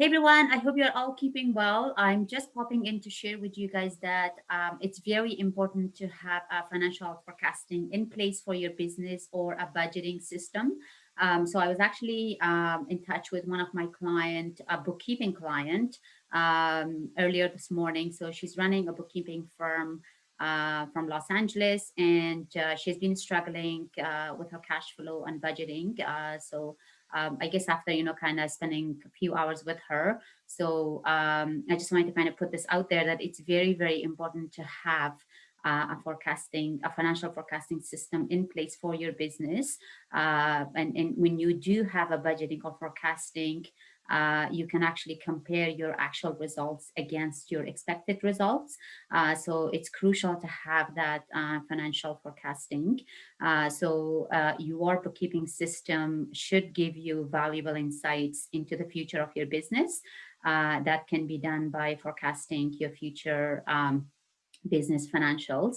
Hey everyone, I hope you're all keeping well. I'm just popping in to share with you guys that um, it's very important to have a financial forecasting in place for your business or a budgeting system. Um, so I was actually um, in touch with one of my client, a bookkeeping client, um, earlier this morning. So she's running a bookkeeping firm uh, from Los Angeles, and uh, she's been struggling uh, with her cash flow and budgeting. Uh, so um, I guess after, you know, kind of spending a few hours with her. So um, I just wanted to kind of put this out there that it's very, very important to have uh, a forecasting, a financial forecasting system in place for your business. Uh, and, and when you do have a budgeting or forecasting, uh, you can actually compare your actual results against your expected results. Uh, so it's crucial to have that uh, financial forecasting. Uh, so uh, your bookkeeping system should give you valuable insights into the future of your business. Uh, that can be done by forecasting your future um, business financials.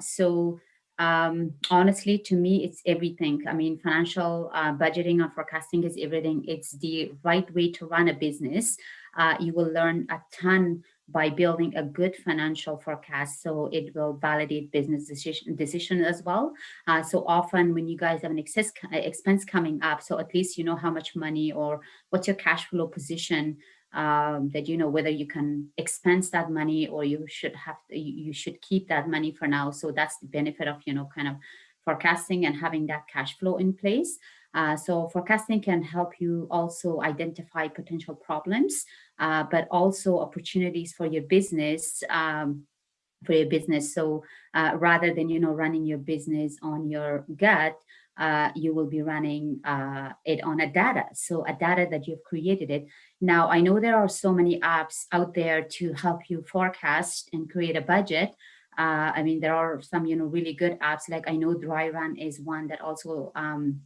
so um, honestly, to me, it's everything. I mean, financial uh, budgeting and forecasting is everything. It's the right way to run a business. Uh, you will learn a ton by building a good financial forecast. So it will validate business decision, decision as well. Uh, so often when you guys have an excess expense coming up, so at least you know how much money or what's your cash flow position um, that you know whether you can expense that money or you should have to, you should keep that money for now. So that's the benefit of you know kind of forecasting and having that cash flow in place. Uh, so forecasting can help you also identify potential problems, uh, but also opportunities for your business um, for your business. So uh, rather than, you know, running your business on your gut, uh, you will be running uh, it on a data. So a data that you've created it. Now, I know there are so many apps out there to help you forecast and create a budget. Uh, I mean, there are some, you know, really good apps. Like I know Dry Run is one that also um,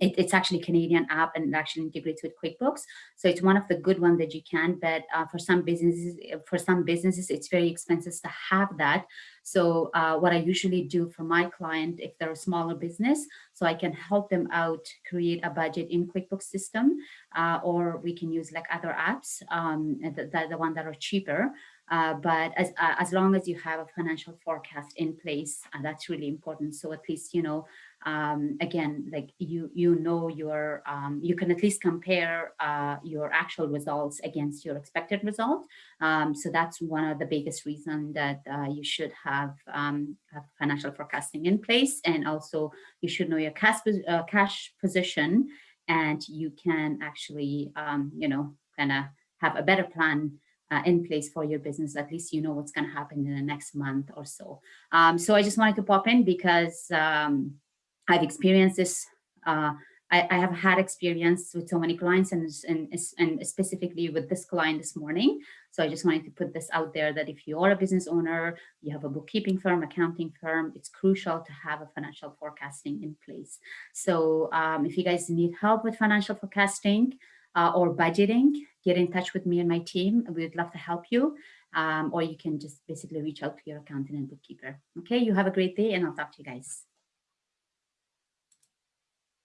it, it's actually Canadian app and it actually integrates with QuickBooks. So it's one of the good ones that you can, but uh, for some businesses, for some businesses, it's very expensive to have that. So uh, what I usually do for my client, if they're a smaller business, so I can help them out create a budget in QuickBooks system, uh, or we can use like other apps, um, the, the, one that are cheaper. Uh, but as, uh, as long as you have a financial forecast in place, uh, that's really important. So at least, you know, um, again, like you, you know, your, um, you can at least compare uh, your actual results against your expected result. Um, so that's one of the biggest reason that uh, you should have, um, have, financial forecasting in place. And also you should know your cash, uh, cash position and you can actually, um, you know, kind of have a better plan uh, in place for your business. At least you know what's going to happen in the next month or so. Um, so I just wanted to pop in because um, I've experienced this. Uh, I, I, have had experience with so many clients and, and, and specifically with this client this morning. So I just wanted to put this out there that if you are a business owner, you have a bookkeeping firm, accounting firm, it's crucial to have a financial forecasting in place. So um, if you guys need help with financial forecasting uh, or budgeting, get in touch with me and my team. We would love to help you. Um, or you can just basically reach out to your accountant and bookkeeper. Okay, you have a great day and I'll talk to you guys.